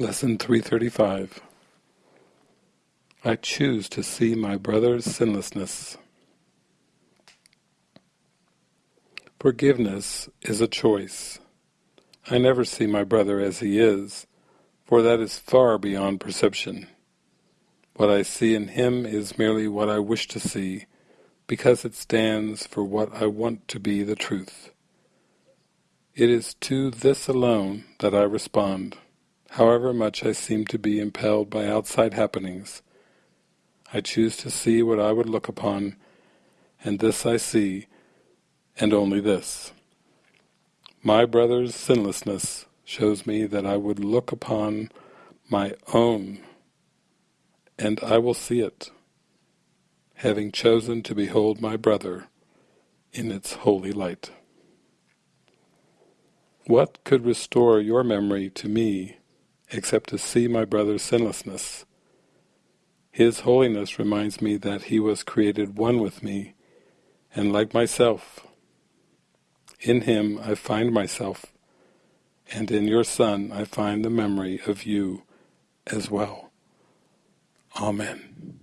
Lesson 335 I choose to see my brother's sinlessness. Forgiveness is a choice. I never see my brother as he is, for that is far beyond perception. What I see in him is merely what I wish to see, because it stands for what I want to be the truth. It is to this alone that I respond, however much I seem to be impelled by outside happenings. I choose to see what I would look upon, and this I see, and only this. My brother's sinlessness shows me that I would look upon my own, and I will see it, having chosen to behold my brother in its holy light. What could restore your memory to me except to see my brother's sinlessness? His holiness reminds me that he was created one with me, and like myself, in him I find myself, and in your Son I find the memory of you as well. Amen.